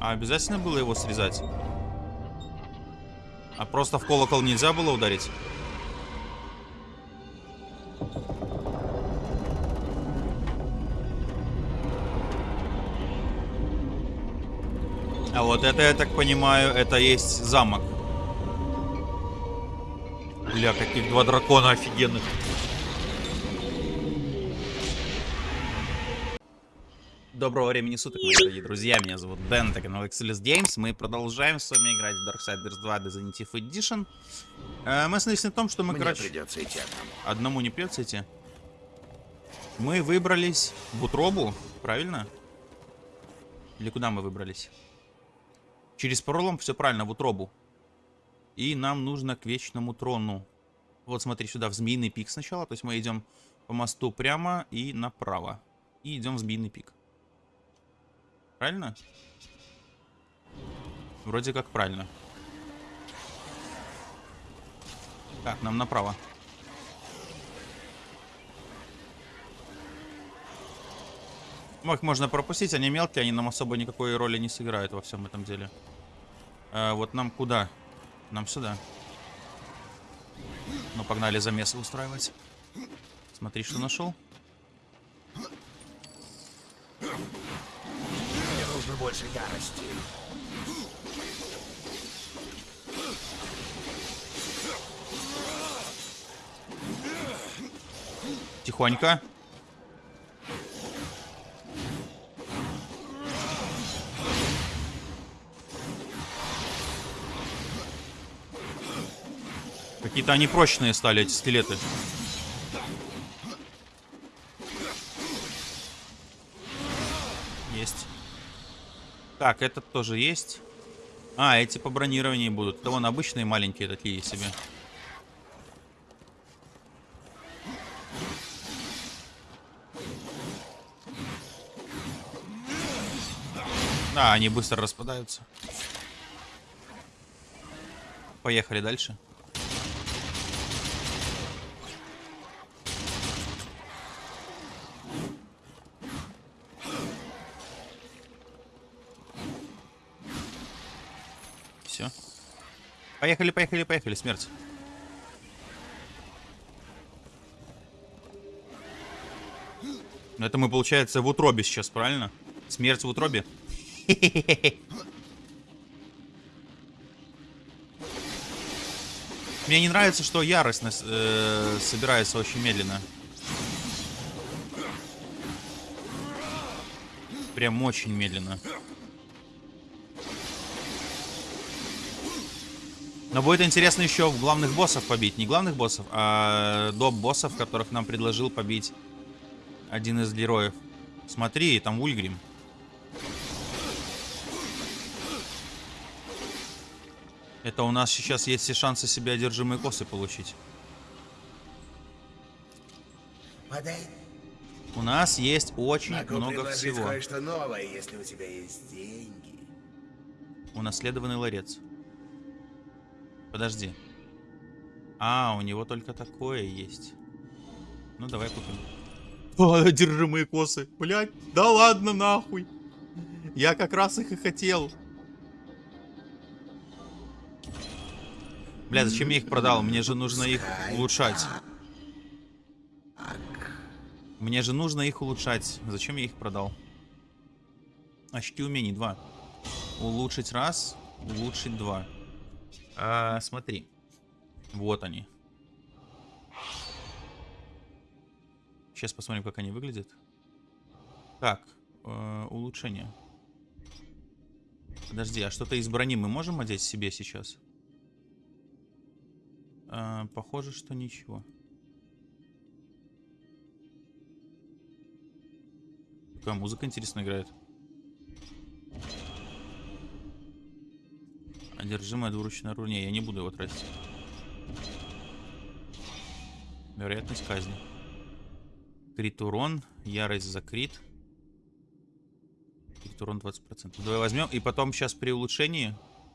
А обязательно было его срезать? А просто в колокол нельзя было ударить? А вот это, я так понимаю, это есть замок. Бля, каких два дракона офигенных. Доброго времени суток, мои дорогие друзья. Меня зовут Дэн, это канал Excelis Games. Мы продолжаем с вами играть в Darksiders 2 Definitive Edition. Э, мы остановились на том, что мы, Мне короче... придется идти одному. Одному не придется идти. Мы выбрались в утробу, правильно? Или куда мы выбрались? Через пролом все правильно, в утробу. И нам нужно к вечному трону. Вот смотри сюда, в Змеиный пик сначала. То есть мы идем по мосту прямо и направо. И идем в Змеиный пик. Правильно? Вроде как правильно. Так, нам направо. Ну, их можно пропустить, они мелкие, они нам особо никакой роли не сыграют во всем этом деле. А, вот нам куда? Нам сюда. Ну, погнали замесы устраивать. Смотри, что нашел. Больше ярости. Тихонько. Какие-то они прочные стали, эти скелеты. Так, этот тоже есть. А, эти по бронированию будут. Это вон обычные маленькие такие себе. Да, они быстро распадаются. Поехали дальше. Поехали, поехали, поехали, смерть. Ну, Это мы, получается, в утробе сейчас, правильно? Смерть в утробе? Мне не нравится, что ярость э, собирается очень медленно. Прям очень медленно. Но будет интересно еще главных боссов побить. Не главных боссов, а доп боссов, которых нам предложил побить один из героев. Смотри, там Ульгрим. Это у нас сейчас есть все шансы себе одержимые косы получить. Подай. У нас есть очень Могу много всего. кое-что новое, если у тебя есть деньги. Унаследованный ларец. Подожди. А, у него только такое есть. Ну, давай купим. О, одержимые косы. Блять, да ладно нахуй. Я как раз их и хотел. Бля, зачем я их продал? Мне же нужно их улучшать. Мне же нужно их улучшать. Зачем я их продал? Очки умений 2. Улучшить раз, улучшить два. А, смотри. Вот они. Сейчас посмотрим, как они выглядят. Так, э, улучшение. Подожди, а что-то из брони мы можем одеть себе сейчас? Э, похоже, что ничего. Какая музыка интересно играет. Одержимое двуручное оружие. Не, я не буду его тратить. Вероятность казни. Крит урон. Ярость за крит. Крит урон 20%. Давай возьмем. И потом сейчас при улучшении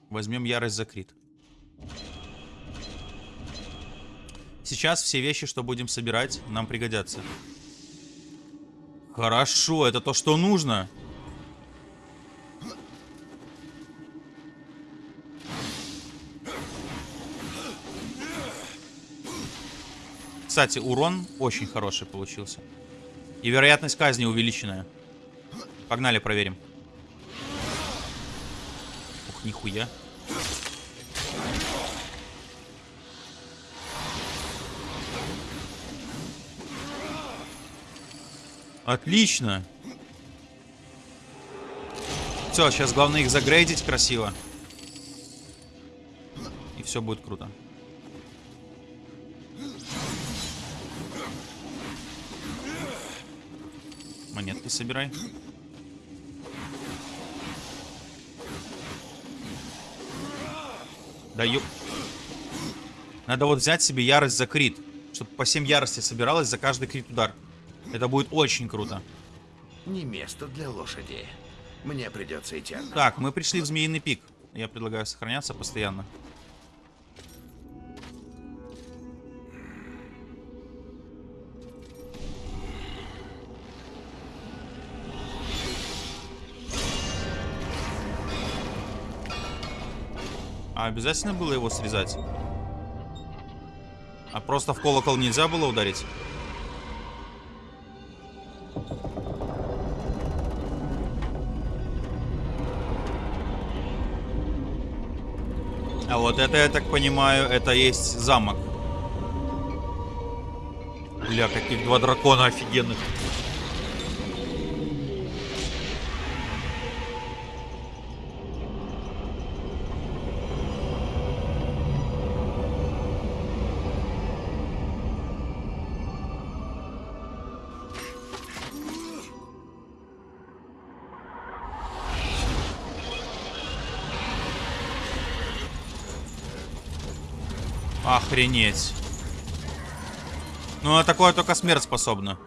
возьмем ярость за крит. Сейчас все вещи, что будем собирать, нам пригодятся. Хорошо, это то, что нужно. Кстати, урон очень хороший получился. И вероятность казни увеличенная. Погнали, проверим. Ух, нихуя. Отлично. Все, сейчас главное их загрейдить красиво. И все будет круто. Собирай. Даю. Надо вот взять себе ярость за крит. Чтобы по 7 ярости собиралось за каждый крит удар. Это будет очень круто. Не место для лошади. Мне придется идти. Так, мы пришли в Змеиный пик. Я предлагаю сохраняться постоянно. А обязательно было его срезать? А просто в колокол нельзя было ударить? А вот это, я так понимаю, это есть замок. Бля, каких два дракона офигенных. Охренеть. Ну, а такое только смерть способна.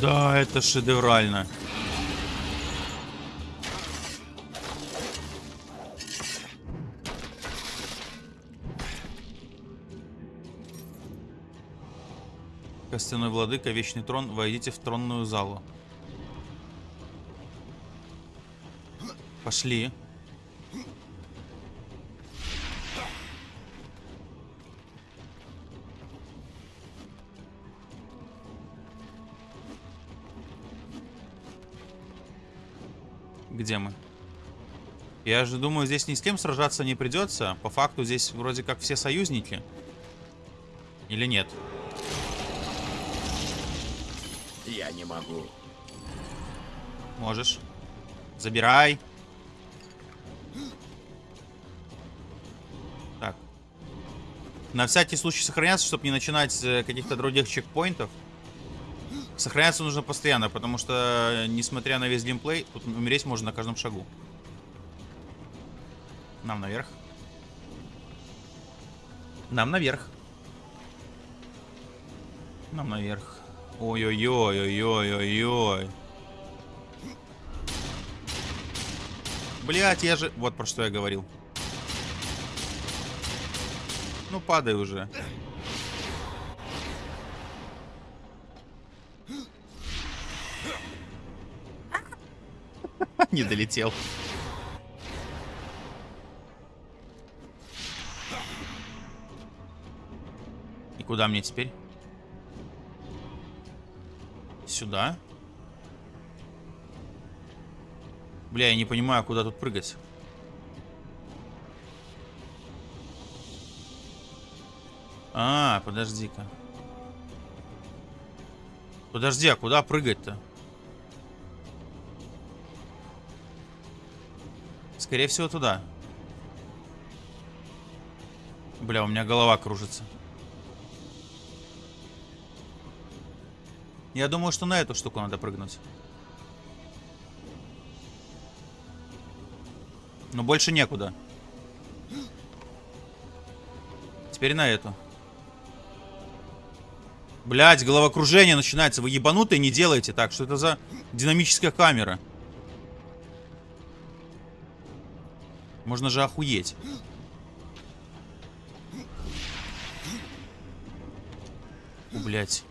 Да, это шедеврально. Костяной владыка, вечный трон, войдите в тронную залу. Пошли. Где мы? Я же думаю, здесь ни с кем сражаться не придется. По факту здесь вроде как все союзники. Или нет? Я не могу. Можешь. Забирай. Так. На всякий случай сохраняться, чтобы не начинать э, каких-то других чекпоинтов. Сохраняться нужно постоянно, потому что, несмотря на весь геймплей, тут умереть можно на каждом шагу. Нам наверх. Нам наверх. Нам наверх. Ой-ой-ой-ой-ой-ой-ой. Блять, я же... Вот про что я говорил. Ну, падай уже. Не долетел. И куда мне теперь? Сюда? Бля, я не понимаю, куда тут прыгать. А, подожди-ка. Подожди, а куда прыгать-то? Скорее всего, туда. Бля, у меня голова кружится. Я думаю, что на эту штуку надо прыгнуть. Но больше некуда. Теперь на эту. Блять, головокружение начинается. Вы ебанутые не делайте так. Что это за динамическая камера? Можно же охуеть. Блять.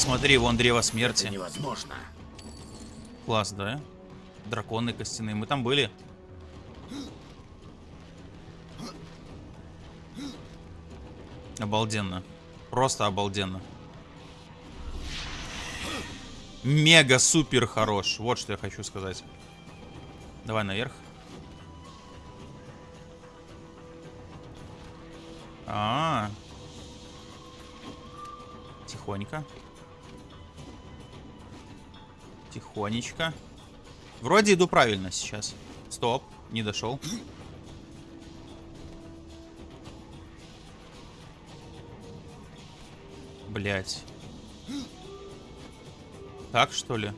Смотри, вон древо смерти. Это невозможно. Класс, да? Драконы костяные. Мы там были. Обалденно. Просто обалденно. Мега супер хорош. Вот что я хочу сказать. Давай наверх. А, -а, -а. Тихонько. Тихонечко. Вроде иду правильно сейчас. Стоп, не дошел. Блять. Так что ли?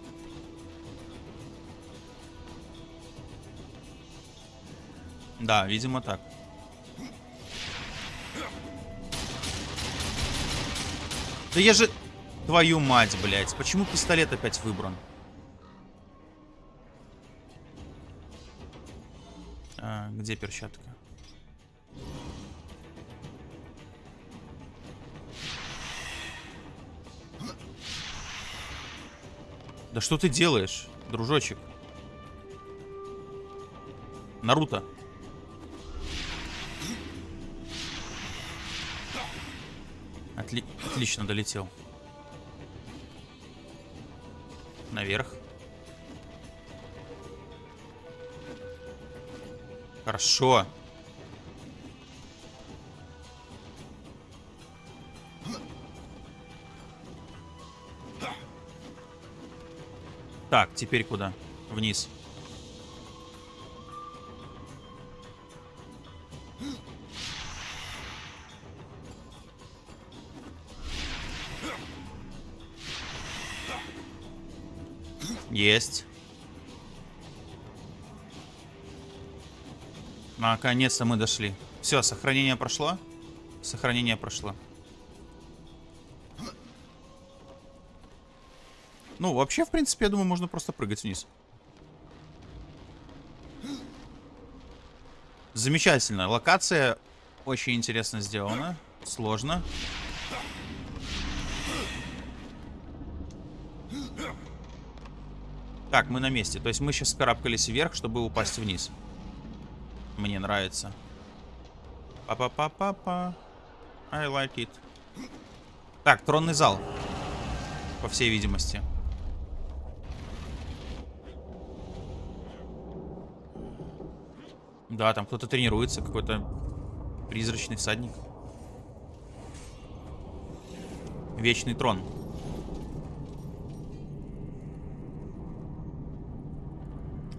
Да, видимо так. Да я же... Твою мать, блядь. Почему пистолет опять выбран? Где перчатка? Да что ты делаешь, дружочек? Наруто. Отли отлично долетел. Наверх. Хорошо. Так, теперь куда? Вниз. Есть. Наконец-то мы дошли. Все, сохранение прошло. Сохранение прошло. Ну, вообще, в принципе, я думаю, можно просто прыгать вниз. Замечательно. Локация очень интересно сделана. Сложно. Так, мы на месте. То есть мы сейчас карабкались вверх, чтобы упасть вниз. Мне нравится. Па-па-па-па-па. I like it. Так, тронный зал. По всей видимости. Да, там кто-то тренируется, какой-то призрачный всадник. Вечный трон.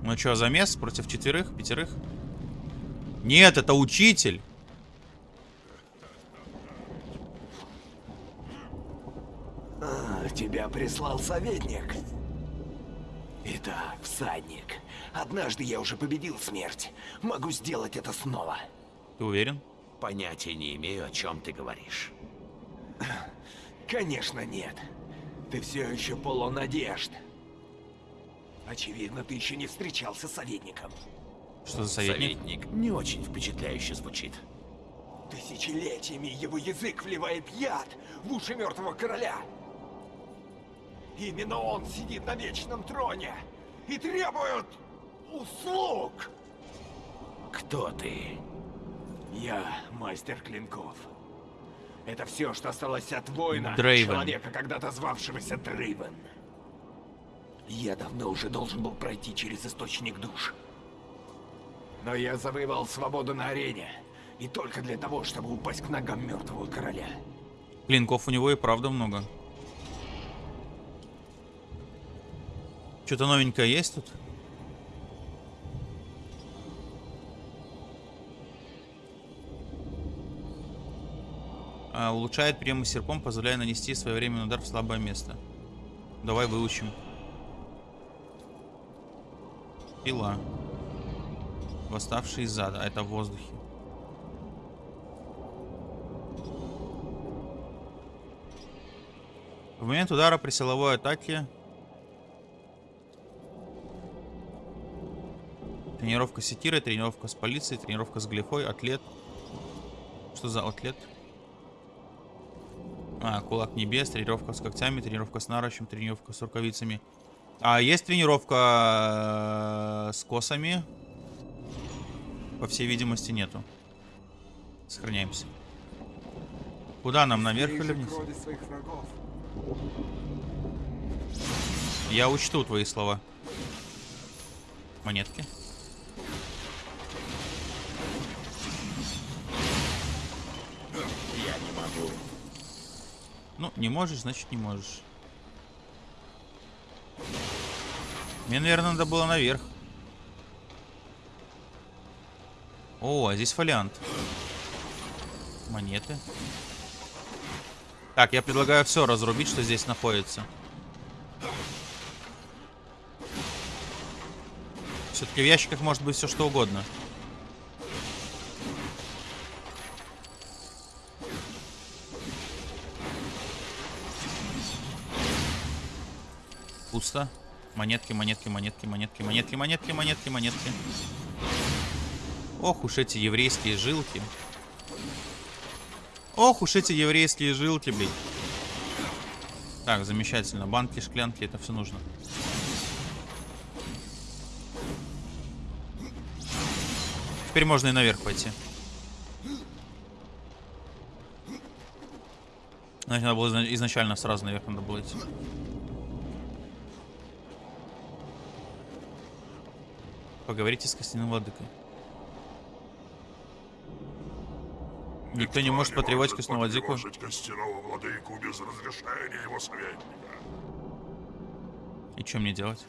Ну что, замес против четверых, пятерых? Нет, это учитель. А, тебя прислал советник. Итак, всадник. Однажды я уже победил смерть. Могу сделать это снова. Ты уверен? Понятия не имею, о чем ты говоришь. Конечно, нет. Ты все еще полон надежд. Очевидно, ты еще не встречался с советником. Что за советник? Советник не очень впечатляюще звучит. Тысячелетиями его язык вливает яд в уши мертвого короля. Именно он сидит на вечном троне и требует услуг. Кто ты? Я мастер клинков. Это все, что осталось от воина, Дрейвен. человека, когда-то звавшегося Дрейвен. Я давно уже должен был пройти через источник душ. Но я завоевал свободу на арене. И только для того, чтобы упасть к ногам мертвого короля. Клинков у него и правда много. Что-то новенькое есть тут? А, улучшает приемы серпом, позволяя нанести своевременный удар в слабое место. Давай выучим. Пила. Восставший из зада. А это в воздухе. В момент удара при силовой атаке тренировка с секирой, тренировка с полицией, тренировка с глифой, атлет. Что за атлет? А, кулак небес, тренировка с когтями, тренировка с наручем, тренировка с рукавицами. А есть тренировка э, с косами? По всей видимости, нету. Сохраняемся. Куда нам, наверх или вниз? крови своих врагов. Я учту твои слова. Монетки. Я не могу. Ну, не можешь, значит не можешь. Мне, наверное, надо было наверх. О, а здесь фолиант. Монеты. Так, я предлагаю все разрубить, что здесь находится. Все-таки в ящиках может быть все что угодно. Пусто. Монетки, монетки, монетки, монетки, монетки, монетки, монетки, монетки. Ох уж эти еврейские жилки. Ох уж эти еврейские жилки, блин. Так, замечательно. Банки, шклянки, это все нужно. Теперь можно и наверх пойти. Значит, надо было изна- изначально сразу наверх надо было идти. Поговорите с костяным владыкой. Никто не может владыку. потревожить костяного владыку без разрешения его советника. И что мне делать?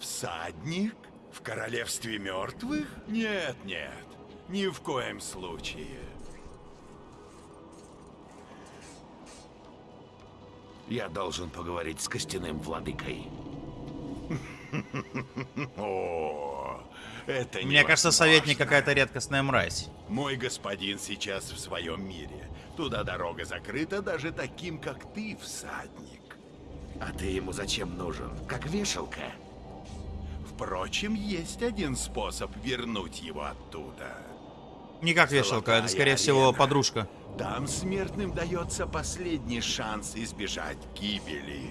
Всадник? В королевстве мертвых? Нет, нет, ни в коем случае. Я должен поговорить с костяным владыкой. О, это Мне кажется, невозможно. советник какая-то редкостная мразь. Мой господин сейчас в своем мире. Туда дорога закрыта даже таким, как ты, всадник. А ты ему зачем нужен? Как вешалка? Впрочем, есть один способ вернуть его оттуда. Не как вешалка, это, скорее Золотая всего, арена. подружка. Там смертным дается последний шанс избежать гибели.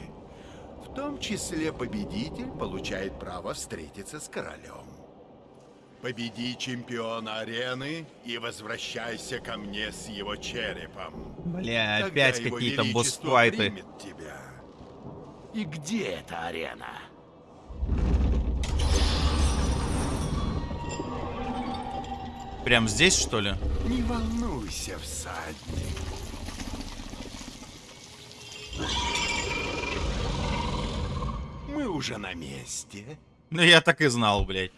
В том числе победитель получает право встретиться с королем. Победи чемпиона арены и возвращайся ко мне с его черепом. Бля, Тогда опять какие-то босс-файты. тебя. И где эта арена? Прям здесь, что ли? Не волнуйся, всадник. Мы уже на месте. Ну, я так и знал, блядь.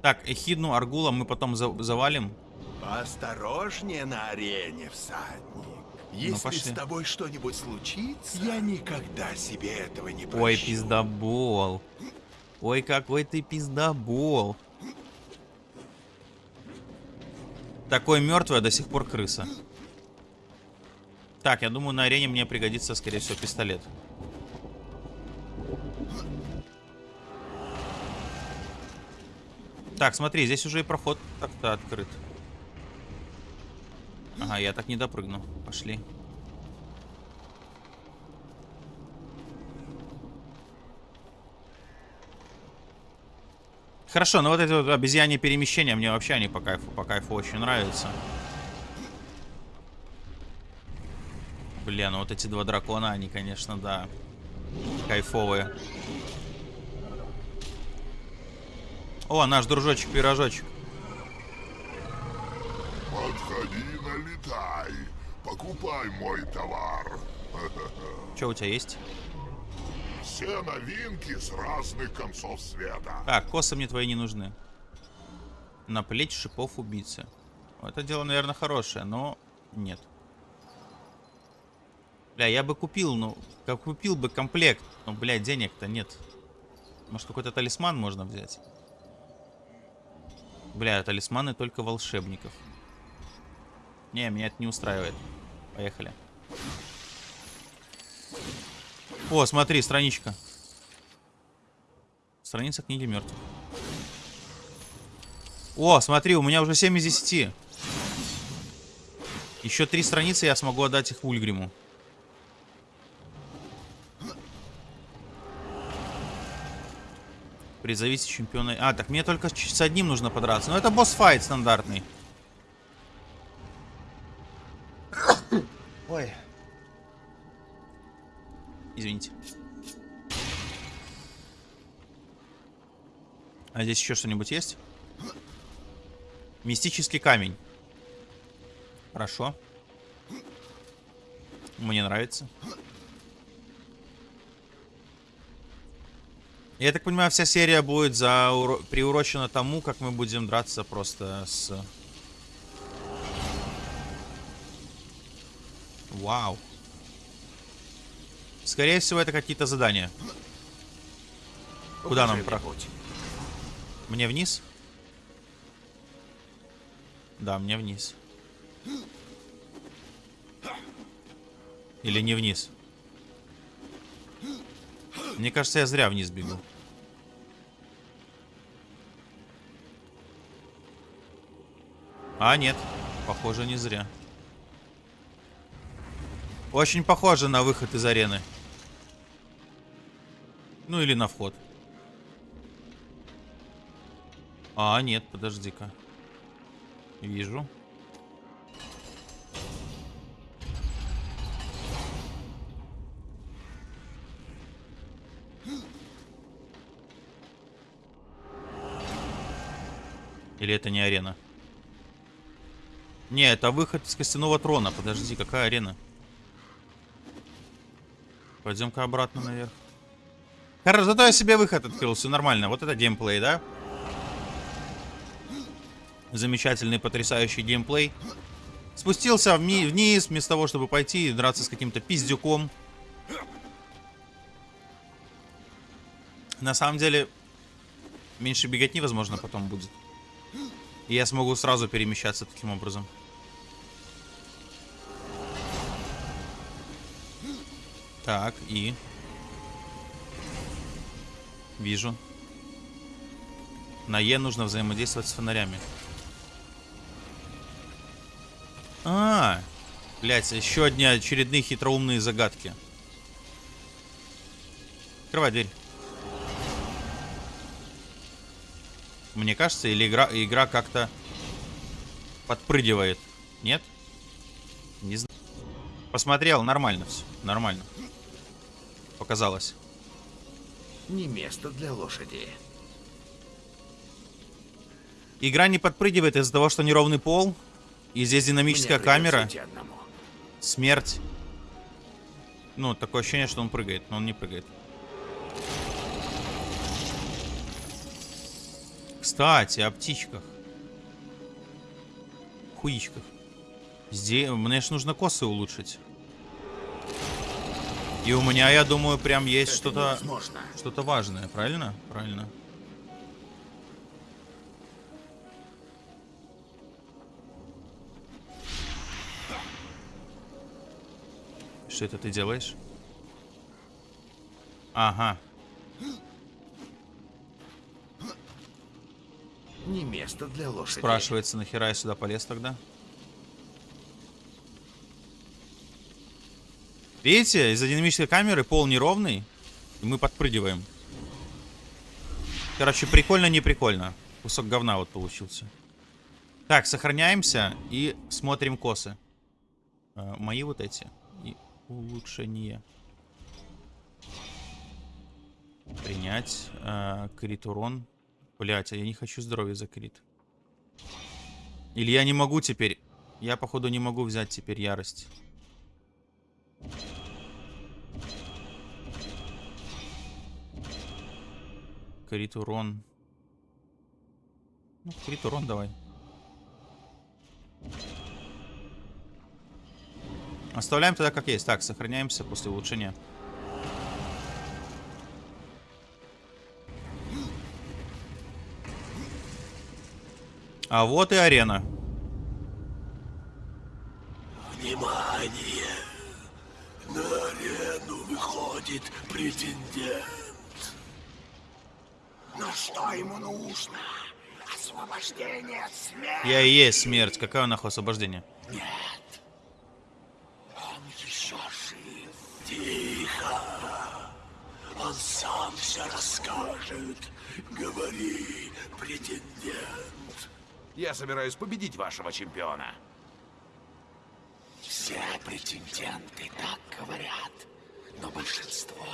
Так, Эхидну, Аргула мы потом за- завалим. Поосторожнее на арене, всадник. Если Ну, пошли. с тобой что-нибудь случится, я никогда себе этого не прощу. Ой, пиздобол. Ой, какой ты пиздобол. Такой мертвый, а до сих пор крыса. Так, я думаю, на арене мне пригодится, скорее всего, пистолет. Так, смотри, здесь уже и проход так-то открыт. Ага, я так не допрыгну. Пошли. Хорошо, но вот эти вот обезьяньи перемещения мне вообще они по кайфу, по кайфу очень нравятся. Бля, ну вот эти два дракона, они, конечно, да, кайфовые. О, наш дружочек-пирожочек. Подходи, налетай. Покупай мой товар. Что у тебя есть? Все новинки с разных концов света. Так, косы мне твои не нужны. На плечь шипов убийцы. Это дело, наверное, хорошее, но нет. Бля, я бы купил, ну, как купил бы комплект. Но, бля, денег-то нет. Может, какой-то талисман можно взять? Бля, талисманы только волшебников. Не, меня это не устраивает. Поехали. О, смотри, страничка. Страница книги мертвых. О, смотри, у меня уже 7 из 10. Еще три страницы, я смогу отдать их Ульгриму. Призовите чемпиона. А, так мне только с одним нужно подраться. Но это босс-файт стандартный. Ой. Извините. А здесь еще что-нибудь есть? Мистический камень. Хорошо. Мне нравится. Я так понимаю, вся серия будет за... приурочена тому, как мы будем драться просто с... Вау. Скорее всего, это какие-то задания. Куда нам проходить? Мне вниз? Да, мне вниз. Или не вниз? Мне кажется, я зря вниз бегу. А, нет. Похоже, не зря. Очень похоже на выход из арены. Ну или на вход. А, нет, подожди-ка. Вижу. Или это не арена? Не, это выход из костяного трона. Подожди, какая арена? Пойдем-ка обратно наверх. Хорошо, зато я себе выход открыл, все нормально. Вот это геймплей, да? Замечательный, потрясающий геймплей. Спустился вни вниз, вместо того, чтобы пойти и драться с каким-то пиздюком. На самом деле, меньше бегать невозможно потом будет. И я смогу сразу перемещаться таким образом. Так, и... Вижу. На Е нужно взаимодействовать с фонарями. А, блять, еще одни очередные хитроумные загадки. Открывай дверь. Мне кажется, или игра, игра как-то подпрыгивает. Нет? Не знаю. Посмотрел, нормально все. Нормально. Показалось. Не место для лошади. Игра не подпрыгивает из-за того, что неровный пол. И здесь динамическая камера. Смерть. Ну, такое ощущение, что он прыгает, но он не прыгает. Кстати, о птичках. Хуичках. Здесь, мне ж нужно косы улучшить. И у меня, я думаю, прям есть что-то что-то важное, правильно? Правильно. Что это ты делаешь? Ага. Не место для лошади. Спрашивается, нахера я сюда полез тогда? Видите, из-за динамической камеры пол неровный, и мы подпрыгиваем. Короче, прикольно, не прикольно. Кусок говна вот получился. Так, сохраняемся и смотрим косы. Э, мои вот эти. И улучшение. Принять. Э, крит урон. Блять, а я не хочу здоровье за крит. Или я не могу теперь... Я, походу, не могу взять теперь ярость. Крит урон. Ну, крит урон давай. Оставляем тогда как есть. Так, сохраняемся после улучшения. А вот и арена. Выходит претендент. Но что ему нужно? освобождение от смерти. Я и есть смерть. Какое нахуй освобождение? Он еще жив. Тихо. Он сам все расскажет. Говори, претендент. Я собираюсь победить вашего чемпиона. Все претенденты так говорят, но большинство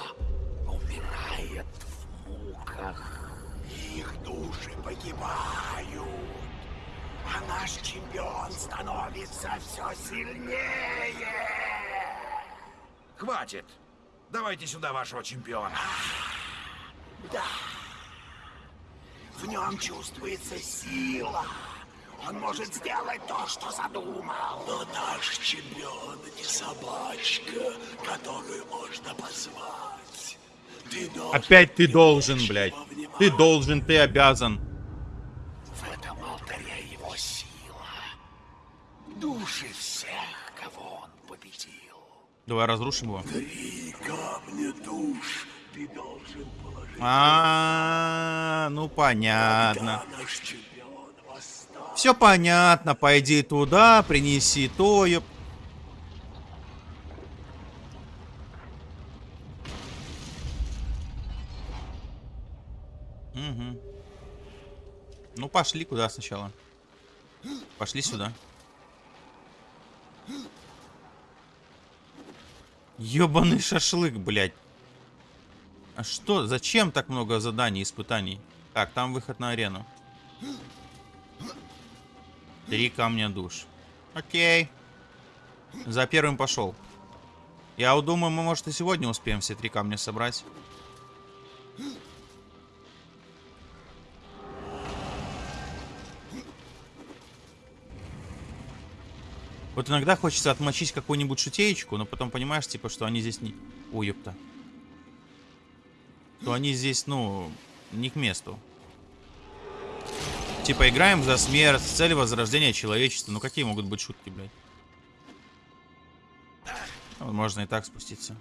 умирает в муках. Их души погибают, а наш чемпион становится все сильнее. Хватит! Давайте сюда вашего чемпиона. Да, в нем чувствуется сила. Он может сделать то, что задумал. Но наш чемпион не собачка, которую можно позвать. Ты должен Опять ты должен, блядь. Ты должен, ты обязан. В этом алтаре его сила. Души всех, кого он победил. Давай разрушим его. Три камня душ ты должен положить. А, ну понятно. Когда наш чемпион. Все понятно. Пойди туда, принеси то, ёп. Угу. Ну пошли куда сначала. Пошли сюда. Ёбаный шашлык, блядь. А что? Зачем так много заданий, испытаний? Так, там выход на арену. Три камня душ. Окей. За первым пошел. Я вот думаю, мы, может, и сегодня успеем все три камня собрать. Вот иногда хочется отмочить какую-нибудь шутеечку, но потом понимаешь, типа, что они здесь не... Ой, ёпта. Что они здесь, ну, не к месту. Типа, играем за смерть, с целью возрождения человечества. Ну, какие могут быть шутки, блядь? Можно и так спуститься.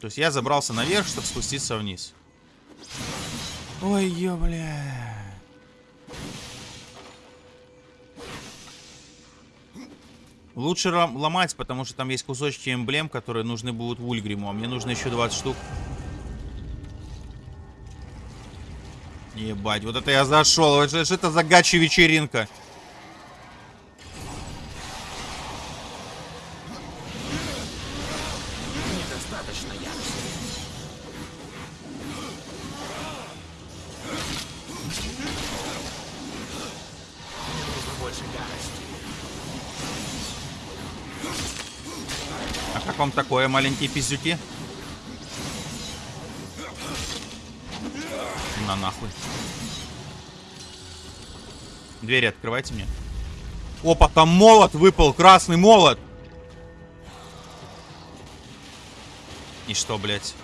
То есть я забрался наверх, чтобы спуститься вниз. Ой, ё. Лучше ломать, потому что там есть кусочки эмблем, которые нужны будут Вульгриму, а мне нужно еще 20 штук. Ебать, вот это я зашел. Что это за гачи вечеринка? А как вам такое, маленькие пиздюки? На нахуй. Двери открывайте мне. Опа, там молот выпал, красный молот. И что, блядь?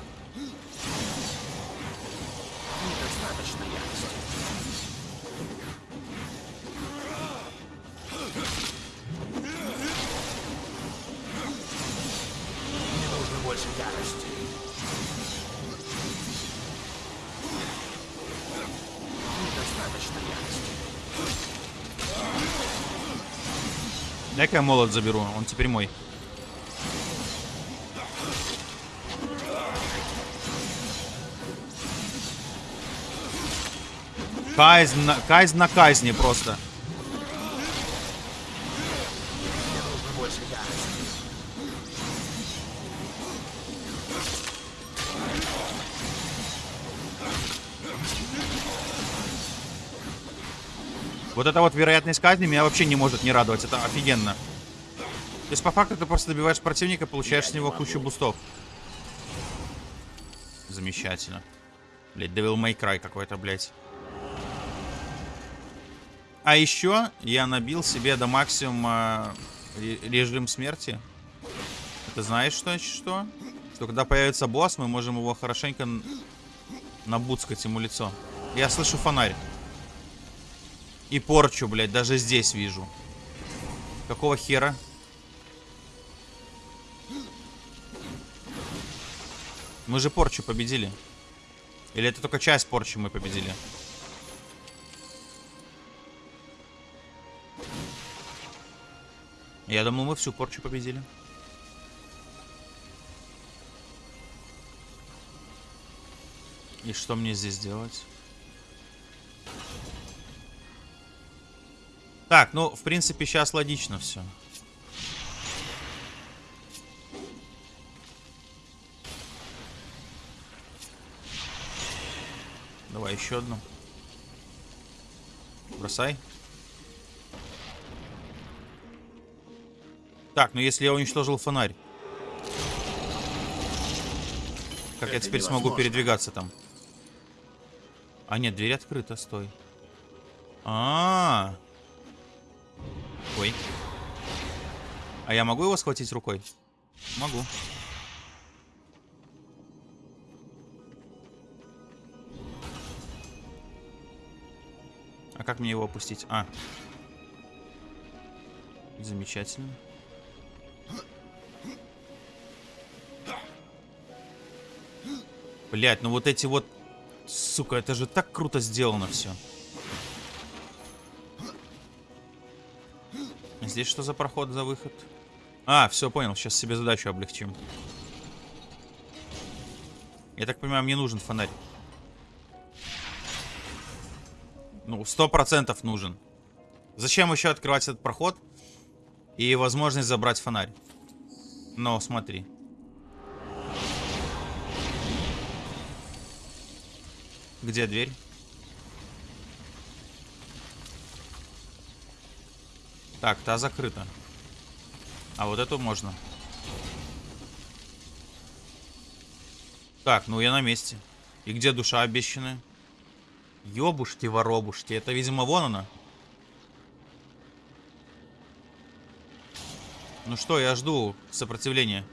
Я молот заберу, он теперь мой. Казнь на, казнь на казни просто. Вот эта вот вероятность казни меня вообще не может не радовать. Это офигенно. То есть по факту ты просто добиваешь противника, получаешь с него кучу бустов. Замечательно. Блять, Devil May Cry какой-то, блядь. А еще я набил себе до максимума ре- режим смерти. Это знаешь что? Что? Что когда появится босс, мы можем его хорошенько набуцкать ему лицо. Я слышу фонарь. И порчу, блядь, даже здесь вижу. Какого хера? Мы же порчу победили. Или это только часть порчи мы победили? Я думал, мы всю порчу победили. И что мне здесь делать? Так, ну, в принципе, сейчас логично все. Давай еще одну. Бросай. Так, ну если я уничтожил фонарь. Как я Это теперь смогу невозможно. передвигаться там? А нет, дверь открыта, стой. А, -а, -а. Ой. А я могу его схватить рукой? Могу. А как мне его опустить? А. Замечательно. Блять, ну вот эти вот... Сука, это же так круто сделано все. Здесь что за проход, за выход? А, все, понял. Сейчас себе задачу облегчим. Я так понимаю, мне нужен фонарь. Ну, сто процентов нужен. Зачем еще открывать этот проход? И возможность забрать фонарь. Но, смотри. Где дверь? Так, та закрыта. А вот эту можно. Так, ну я на месте. И где душа обещанная? Ёбушки, воробушки. Это, видимо, вон она. Ну что, я жду сопротивления.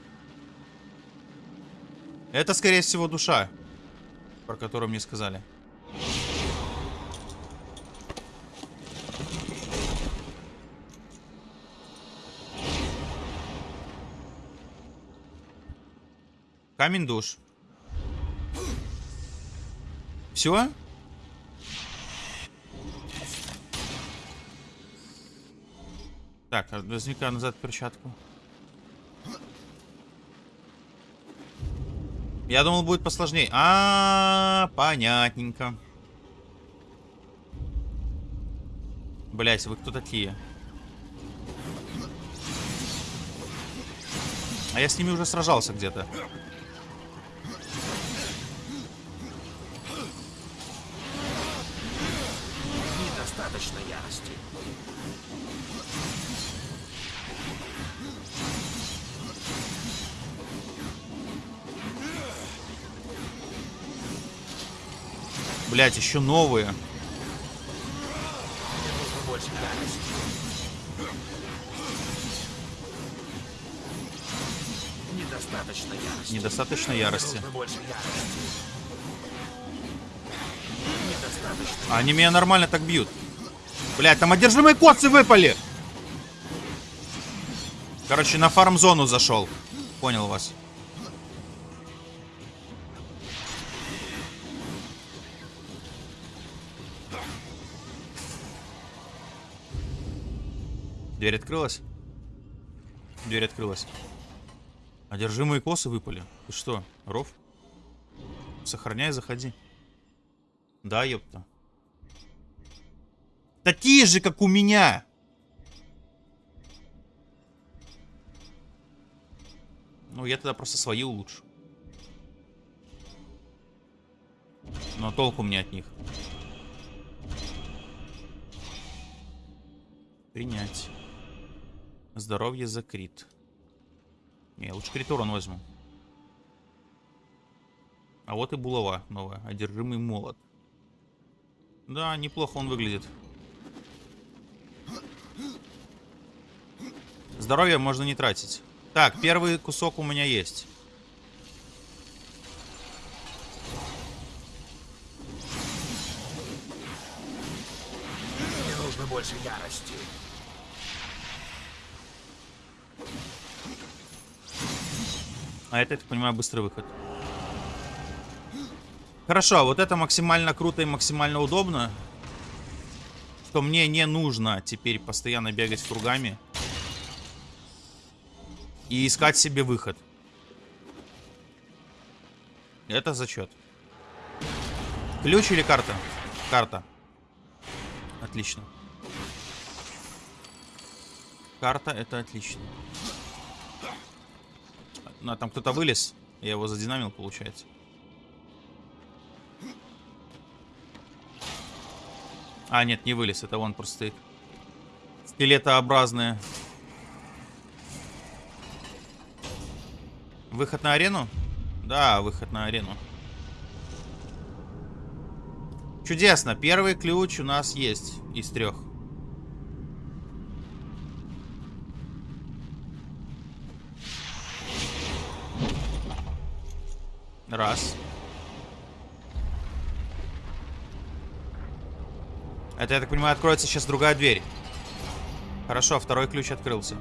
Это, скорее всего, душа, про которую мне сказали. Камень душ. Все? Так, а возьми-ка назад перчатку. Я думал, будет посложнее. А, -а, -а понятненько. Блять, вы кто такие? А я с ними уже сражался где-то. Блять, еще новые. Недостаточно ярости. Недостаточно ярости. Они меня нормально так бьют. Блять, там одержимые коцы выпали. Короче, на фарм-зону зашел. Понял вас. Дверь открылась? Дверь открылась. Одержимые косы выпали. Ты что, ров? Сохраняй, заходи. Да, ёпта. Такие же, как у меня. Ну, я тогда просто свои улучшу. Но толку мне от них. Принять. Здоровье за крит. Не, лучше крит урон возьму. А вот и булава новая. Одержимый молот. Да, неплохо он выглядит. Здоровье можно не тратить. Так, первый кусок у меня есть. Мне нужно больше ярости. А это, я так понимаю, быстрый выход. Хорошо, вот это максимально круто и максимально удобно. Что мне не нужно теперь постоянно бегать кругами. и искать себе выход. Это зачет. Ключ или карта? Карта. Отлично. Карта это отлично. А там кто-то вылез. Я его задинамил, получается. А, нет, не вылез. Это он просто стоит. Скелетообразные. Выход на арену? Да, выход на арену. Чудесно. Первый ключ у нас есть из трех. Раз. Это, я так понимаю, откроется сейчас другая дверь. Хорошо, второй ключ открылся.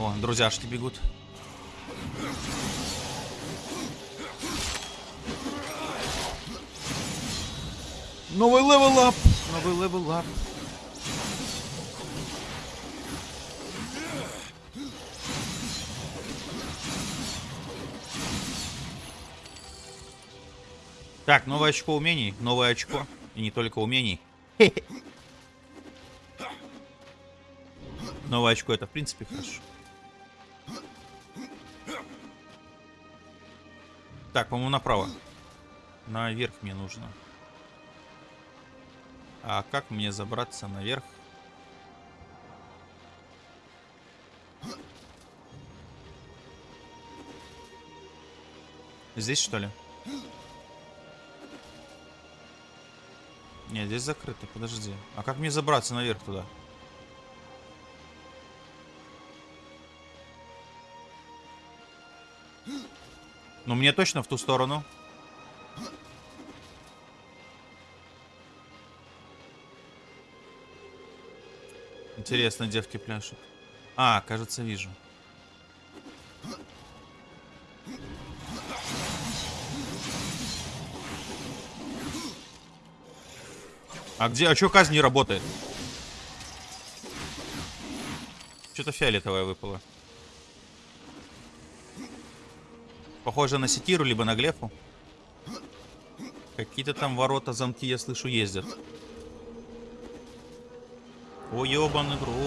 О, друзьяшки бегут. Новый level up! Новый level up. Так, новое очко умений. Новое очко. И не только умений. Новое очко это в принципе хорошо. Так, по-моему, направо. Наверх мне нужно. А как мне забраться наверх? Здесь, что ли? Нет, здесь закрыто, подожди. А как мне забраться наверх туда? Ну, мне точно в ту сторону. Интересно, девки пляшут. А, кажется, вижу. А где? А чё казнь не работает? Что-то фиолетовое выпало. Похоже на секиру, либо на глефу. Какие-то там ворота, замки, я слышу, ездят. О, ёбаный в рот.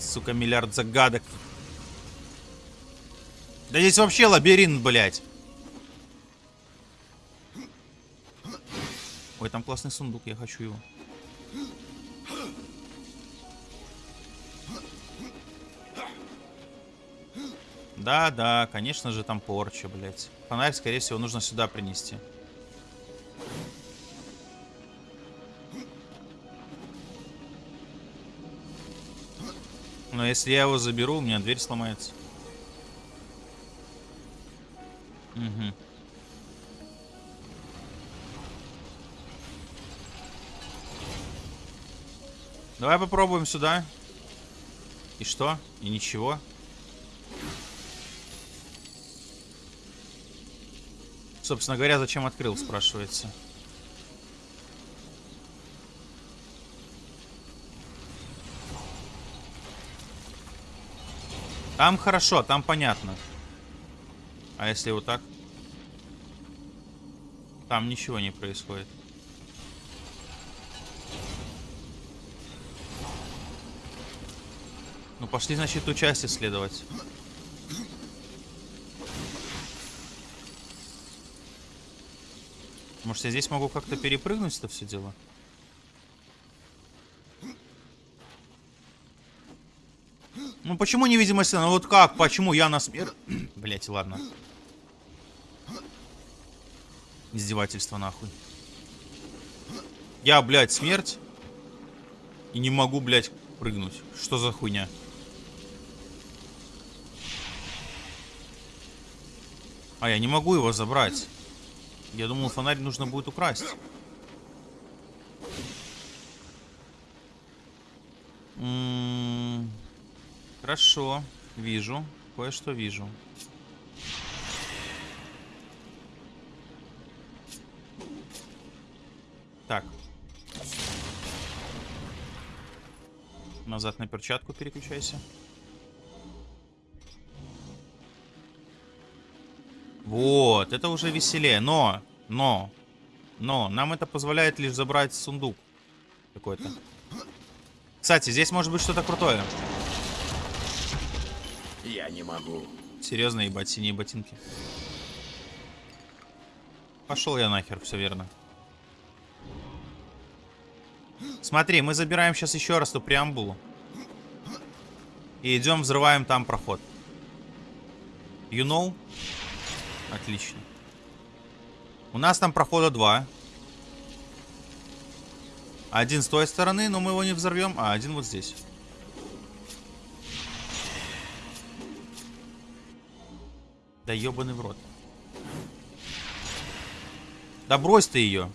Сука, миллиард загадок. Да здесь вообще лабиринт, блядь. Там классный сундук, я хочу его. Да, да, конечно же там порча, блядь. Фонарь, скорее всего, нужно сюда принести. Но если я его заберу, у меня дверь сломается. Угу. Давай попробуем сюда. И что? И ничего. Собственно говоря, зачем открыл, спрашивается. Там хорошо, там понятно. А если вот так? Там ничего не происходит. Ну пошли, значит, ту часть исследовать. Может, я здесь могу как-то перепрыгнуть это все дело? Ну почему невидимость? Ну вот как? Почему я на смерть? Блять, ладно. Издевательство нахуй. Я, блядь, смерть. И не могу, блядь, прыгнуть. Что за хуйня? А, я не могу его забрать. Я думал, фонарь нужно будет украсть. М -м -м хорошо, вижу. Кое-что вижу. Так. Назад на перчатку переключайся. Вот, это уже веселее. Но, но, но, нам это позволяет лишь забрать сундук какой-то. Кстати, здесь может быть что-то крутое. Я не могу. Серьезно, ебать, синие ботинки. Пошел я нахер, все верно. Смотри, мы забираем сейчас еще раз ту преамбулу. И идем, взрываем там проход. You know? Отлично. У нас там прохода два. Один с той стороны, но мы его не взорвем, а один вот здесь. Да ебаный в рот. Да брось ты ее.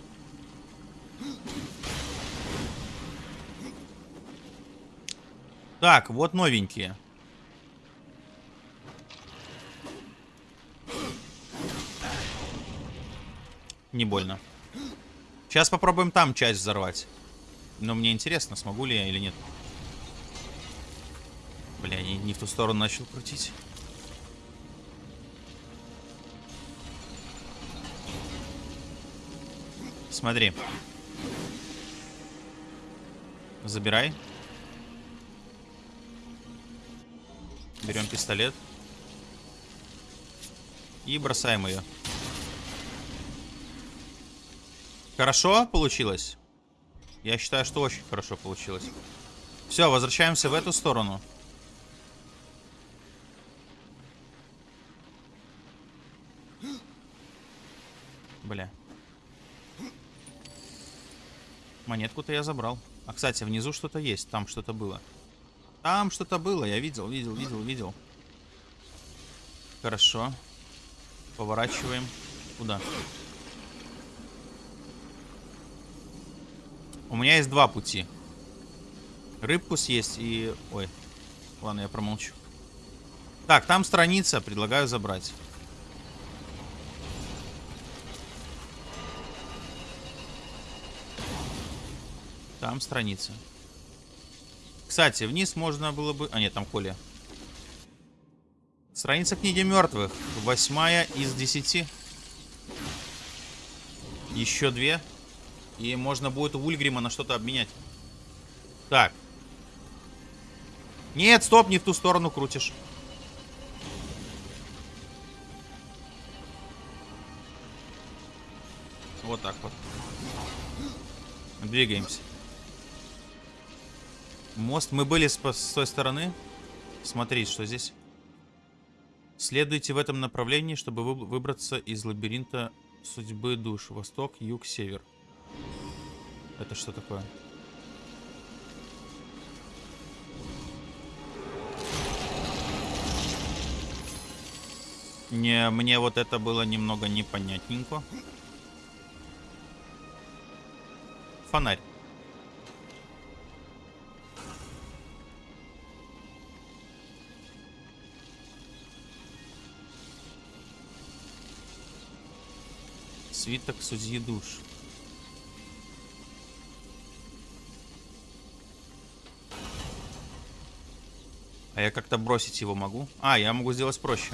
Так, вот новенькие. Не больно. Сейчас попробуем там часть взорвать. Но мне интересно, смогу ли я или нет. Бля, не, не в ту сторону начал крутить. Смотри. Забирай. Берем пистолет. И бросаем ее. Хорошо получилось? Я считаю, что очень хорошо получилось. Все, возвращаемся в эту сторону. Бля. Монетку-то я забрал. А, кстати, внизу что-то есть. Там что-то было. Там что-то было. Я видел, видел, видел, видел. Хорошо. Поворачиваем. Куда? У меня есть два пути. Рыбку съесть и... Ой. Ладно, я промолчу. Так, там страница. Предлагаю забрать. Там страница. Кстати, вниз можно было бы... А, нет, там Коля. Страница книги мертвых. Восьмая из десяти. Еще две. И можно будет Ульгрима на что-то обменять. Так. Нет, стоп, не в ту сторону крутишь. Вот так вот. Двигаемся. Мост. Мы были с, с той стороны. Смотри, что здесь. Следуйте в этом направлении, чтобы вы, выбраться из лабиринта судьбы душ. Восток, юг, север. Это что такое? Не, мне вот это было немного непонятненько. Фонарь. Свиток судьи душ. А я как-то бросить его могу? А, я могу сделать проще.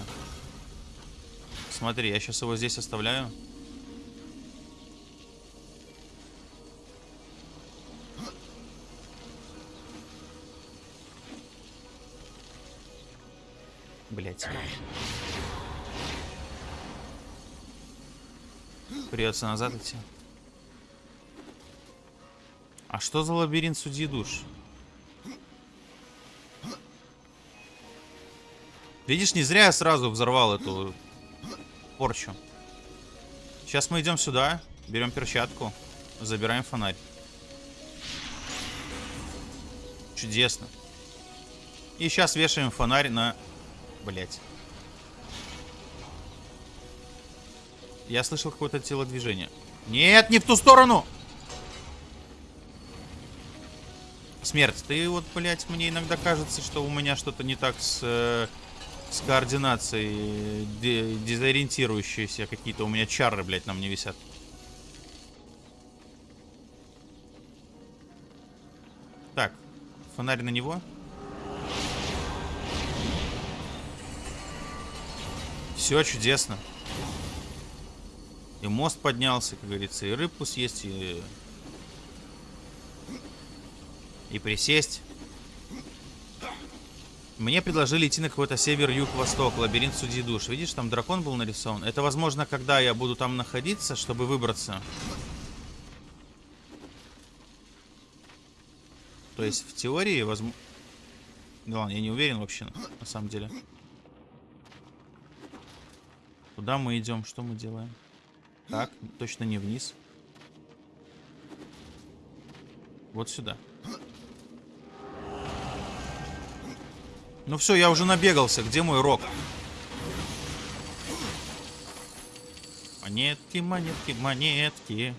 Смотри, я сейчас его здесь оставляю. Блять. Придется назад идти. А что за лабиринт судьи душ? Видишь, не зря я сразу взорвал эту порчу. Сейчас мы идем сюда, берем перчатку, забираем фонарь. Чудесно. И сейчас вешаем фонарь на... Блять. Я слышал какое-то телодвижение. Нет, не в ту сторону! Смерть, ты вот, блять, мне иногда кажется, что у меня что-то не так с... Э с координацией дезориентирующиеся какие-то. У меня чары, блядь, на мне висят. Так. фонарь на него. Все чудесно. И мост поднялся, как говорится, и рыбку съесть, и... И присесть. Мне предложили идти на какой-то север, юг, восток, лабиринт судьи душ. Видишь, там дракон был нарисован. Это, возможно, когда я буду там находиться, чтобы выбраться. То есть, в теории, возможно... Да ладно, я не уверен вообще, на самом деле. Куда мы идем? Что мы делаем? Так, точно не вниз. Вот сюда. Ну все, я уже набегался. Где мой рог? Монетки, монетки, монетки.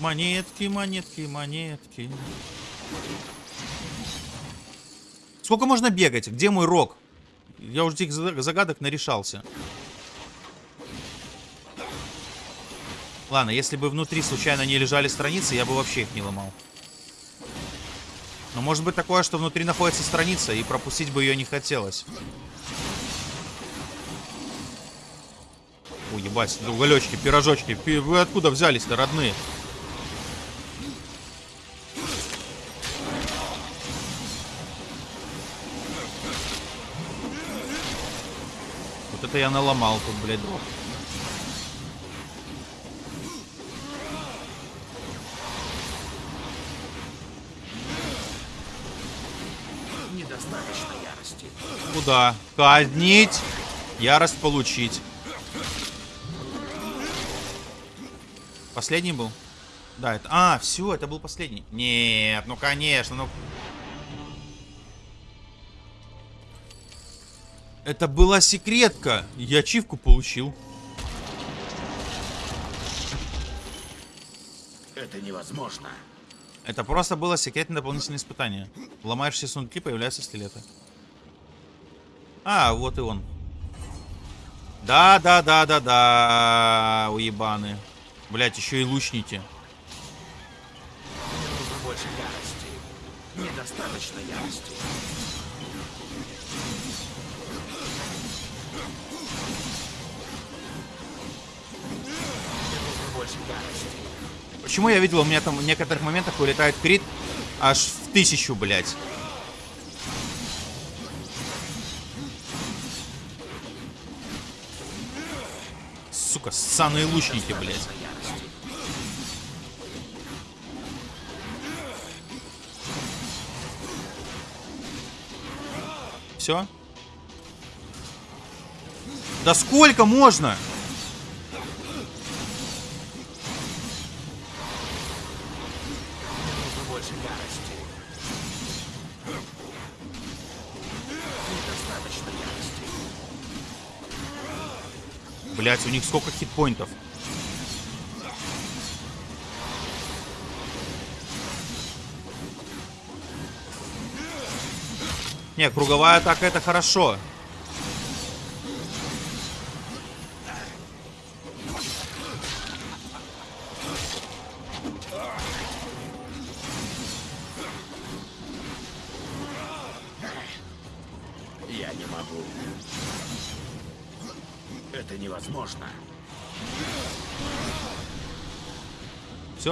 Монетки, монетки, монетки. Сколько можно бегать? Где мой рог? Я уже этих загадок нарешался. Ладно, если бы внутри случайно не лежали страницы, я бы вообще их не ломал. Но может быть такое, что внутри находится страница, и пропустить бы ее не хотелось. Ой, ебать, уголечки, пирожочки. Вы откуда взялись-то, родные? Вот это я наломал тут, блядь, дров. Недостаточно ярости. Куда? Казнить. Ярость получить. Последний был? Да, это... А, все, это был последний. Нет, ну конечно, ну... Это была секретка. Я ачивку получил. Это невозможно. Это просто было секретное дополнительное испытание. Ломаешь все сундуки, появляются стилеты. А, вот и он. Да, да, да, да, да, уебаны. Блять, еще и лучники. Нужно больше ярости. Недостаточно ярости. Почему я видел, у меня там в некоторых моментах вылетает крит аж в тысячу, блядь. Сука, ссаные лучники, блядь. Все? Да сколько можно? Больше ярости. Блять, у них сколько хитпоинтов? Не, круговая атака это хорошо.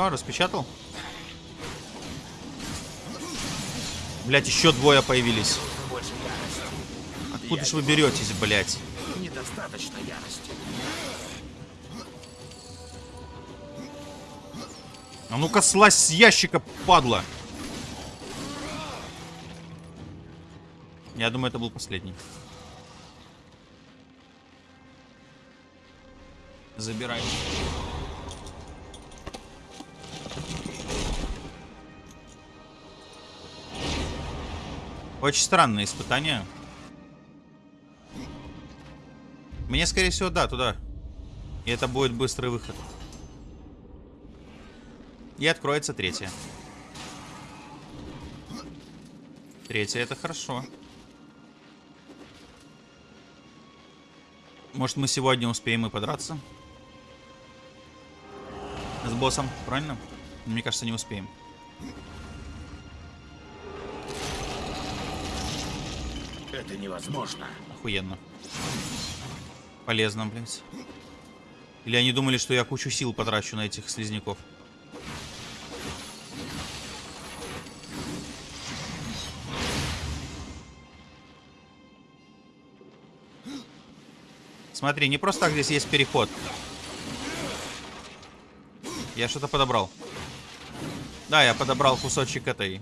Все, распечатал? Блять, еще двое появились. Откуда ж вы беретесь, блять? Недостаточно ярости. А ну-ка слазь с ящика, падла. Я думаю, это был последний. Забирай. Очень странное испытание. Мне, скорее всего, да, туда. И это будет быстрый выход. И откроется третья. Третья это хорошо. Может мы сегодня успеем и подраться? С боссом, правильно? Мне кажется, не успеем. Это невозможно. Охуенно. Полезно, блядь. Или они думали, что я кучу сил потрачу на этих слизняков. Смотри, не просто так здесь есть переход. Я что-то подобрал. Да, я подобрал кусочек этой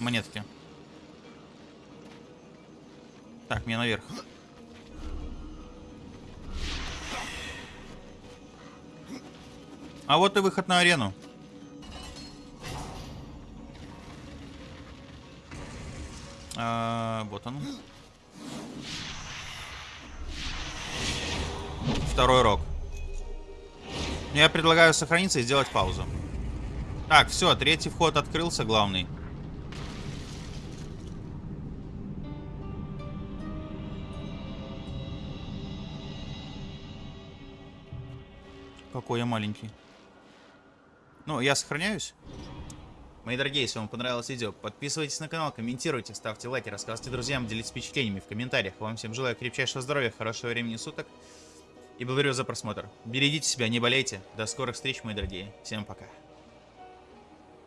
монетки. Так, мне наверх. А вот и выход на арену. А, вот он. Второй рог. Я предлагаю сохраниться и сделать паузу. Так, все, третий вход открылся, главный. Какой я маленький. Ну, я сохраняюсь. Мои дорогие, если вам понравилось видео, подписывайтесь на канал, комментируйте, ставьте лайки, рассказывайте друзьям, делитесь впечатлениями в комментариях. Вам всем желаю крепчайшего здоровья, хорошего времени суток. И благодарю за просмотр. Берегите себя, не болейте. До скорых встреч, мои дорогие. Всем пока.